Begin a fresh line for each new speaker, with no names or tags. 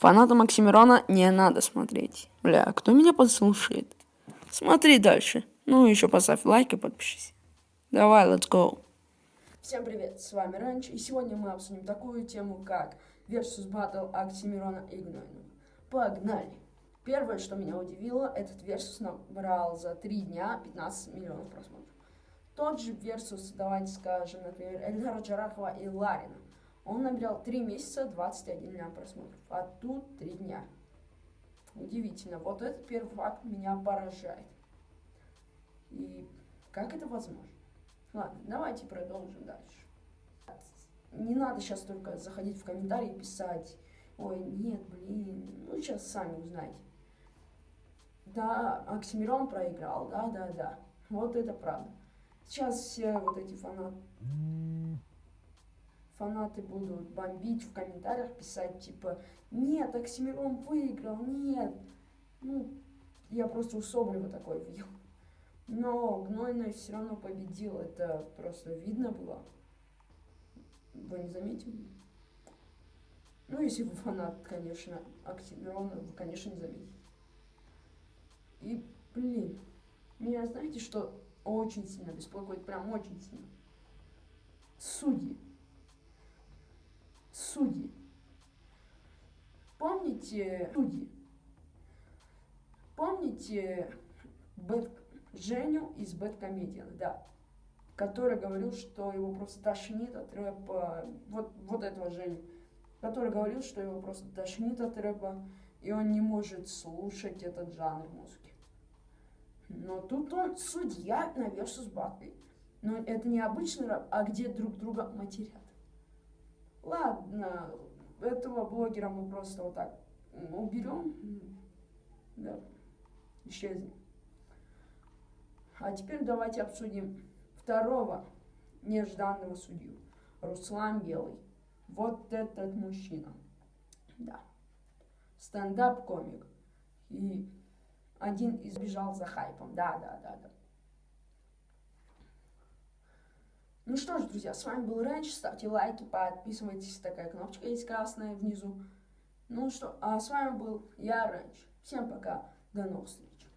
Фаната Максимирона не надо смотреть. Бля, кто меня послушает? Смотри дальше. Ну, еще поставь лайк и подпишись. Давай, let's go.
Всем привет, с вами Ранч, и сегодня мы обсудим такую тему, как Versus Battle Оксимирона и Гнойного. Погнали! Первое, что меня удивило, этот Versus набрал за 3 дня 15 миллионов просмотров. Тот же Versus, давайте скажем, например, Эльдара Джарахова и Ларина. Он набирал 3 месяца 21 миллион просмотров, а тут 3 дня. Удивительно. Вот этот первый факт меня поражает. И как это возможно? Ладно, давайте продолжим дальше. Не надо сейчас только заходить в комментарии и писать, ой, нет, блин, ну сейчас сами узнаете. Да, Оксимирон проиграл, да, да, да. Вот это правда. Сейчас все вот эти фанаты, фанаты будут бомбить в комментариях, писать типа, нет, Оксимирон выиграл, нет. Ну, я просто у Соболева такой видел. Но Гнойный все равно победил, это просто видно было. Вы не заметили? Ну, если вы фанат, конечно, Оксимирона, вы, конечно, не заметите. И, блин, меня знаете, что очень сильно беспокоит, прям очень сильно? Судьи. Судьи. Помните судьи? Помните Бэт, Женю из Бэткомедиан, да, который говорил, что его просто тошнит от рэпа, вот, вот этого Женю, который говорил, что его просто тошнит от рэпа, и он не может слушать этот жанр музыки. Но тут он судья на Versus Battle. Но это не обычный рэп, а где друг друга матерят. Ладно, этого блогера мы просто вот так уберем. Да, исчезнет. А теперь давайте обсудим второго нежданного судью. Руслан Белый. Вот этот мужчина. Да. Стендап-комик. И один избежал за хайпом. Да, да, да, да. Ну что ж, друзья, с вами был Рэнч. Ставьте лайки, подписывайтесь. Такая кнопочка есть красная внизу. Ну что, а с вами был я, Рэнч. Всем пока. До новых встреч.